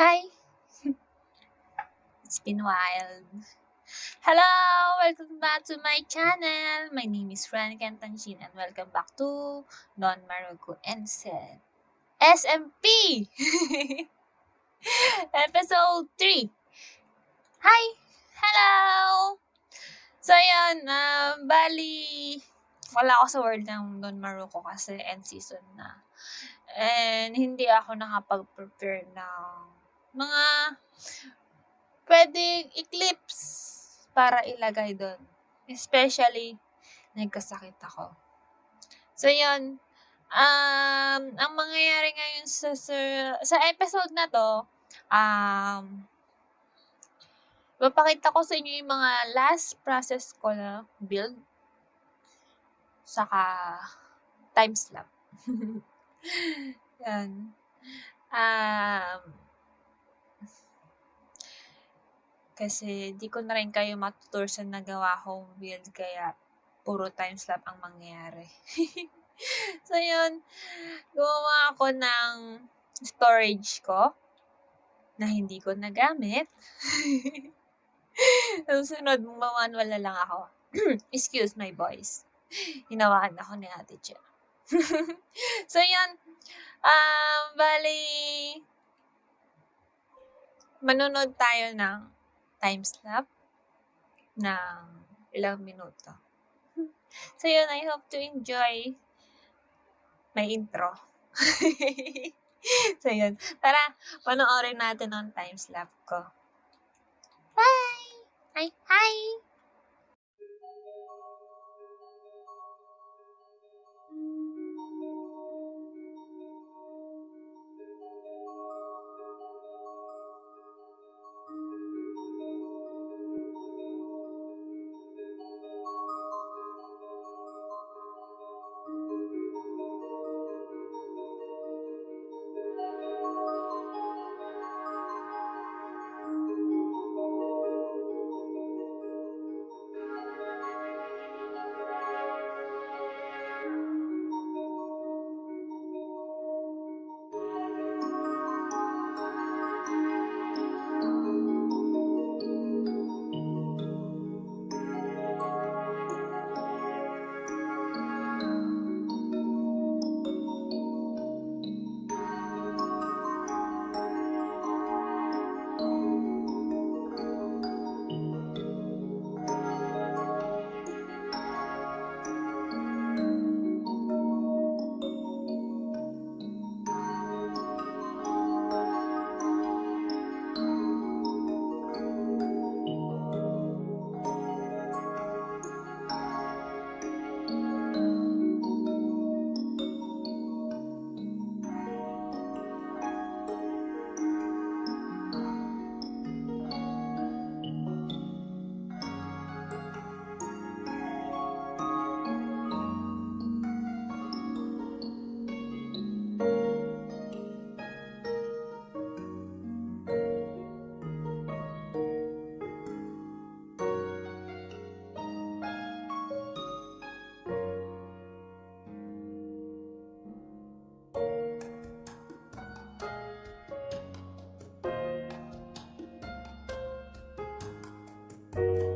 Hi! It's been a while. Hello! Welcome back to my channel! My name is Fran Cantanchin and welcome back to Don Marugo Said SMP! Episode 3! Hi! Hello! So, yun, um, bali, wala ako sa world ng Don Maruko kasi end season na. And hindi ako nakapag-prepare ng mga pwedeng eclipse para ilagay doon. Especially, nagkasakit ako. So, yun. Um, ang mangyayari ngayon sa, sa, sa episode na to, um, Papakita ko sa inyo yung mga last process ko na build. Saka time slap. Yan. Um, kasi di ko na rin kayo matutur sa nagawa kong build kaya puro time slap ang mangyayari. so yun, gumawa ako ng storage ko na hindi ko nagamit. Susunod, mamanwal na lang ako. Excuse my voice. Hinawakan ako ni Ate Che. so, yun. Um, bali, manonood tayo ng time snap ng ilang minuto. So, yun. I hope to enjoy my intro. so, yun. Tara, panoorin natin ang time slap ko. Bye! Hi, hi! Bye.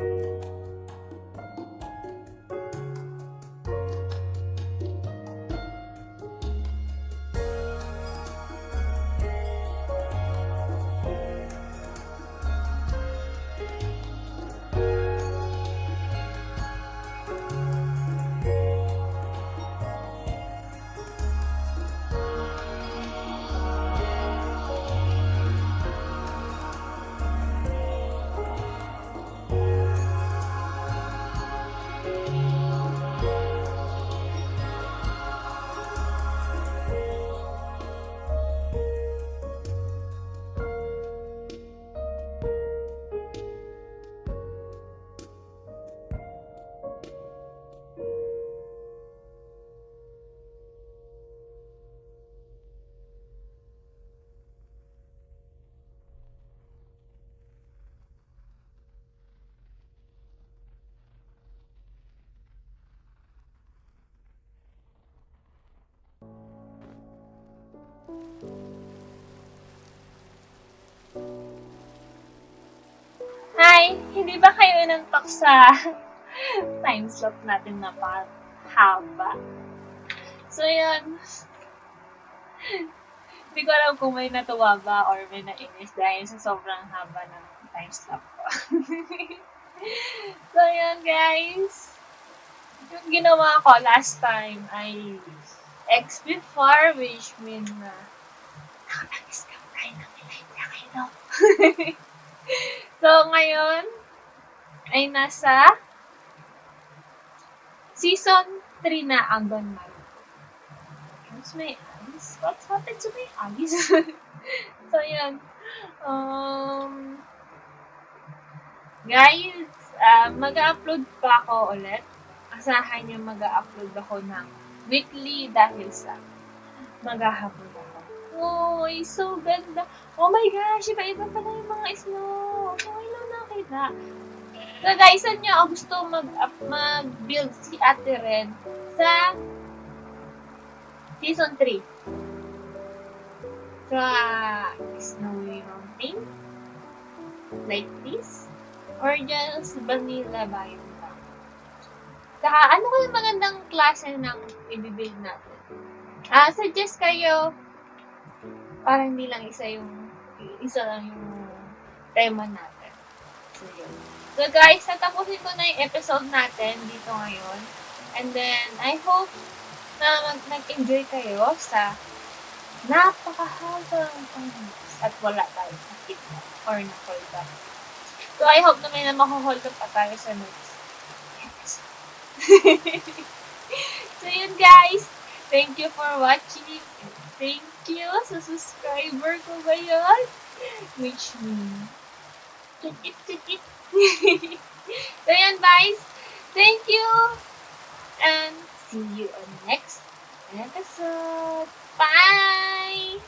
Hi! Hindi ba kayo inantok sa time slot natin na haba? So, yun. Hindi ko alam kung may natuwa ba or may nainis dahil sa sobrang haba ng time slot ko. so, yun guys. Yung ginawa ko last time ay X before which mean na nakapag-scam tayo ng Millennia kayo. So, ngayon, ay nasa season 3 na ang Maruto. What's my eyes? What's happened to my eyes? so, yun. Um, guys, uh, mag-upload pa ako ulit. Asahan niyo mag-upload ako ng weekly dahil sa maghahapon ako. Oh, so ganda. Oh my gosh, iba-iba pala yung mga snow. Okay lang nakita. So guys, saan nyo gusto mag, up, mag-build si Ate Ren sa season 3? Sa snowy mountain? Like this? Or just vanilla biome lang? Saka, ano ko yung magandang klase ng i-build natin? Ah, suggest kayo para hindi lang isa yung isa lang yung tema natin. So, yun. So, guys, natapusin ko na yung episode natin dito ngayon. And then, I hope na mag- nag-enjoy kayo sa napakahabang panghips at wala tayo sakit or na-hold up. So, I hope na may na makuhold up pa tayo sa next episode. so, yun guys. Thank you for watching. Thank you sa subscriber ko ngayon. Which means. So, yun guys. Thank you. And see you on next episode. Bye!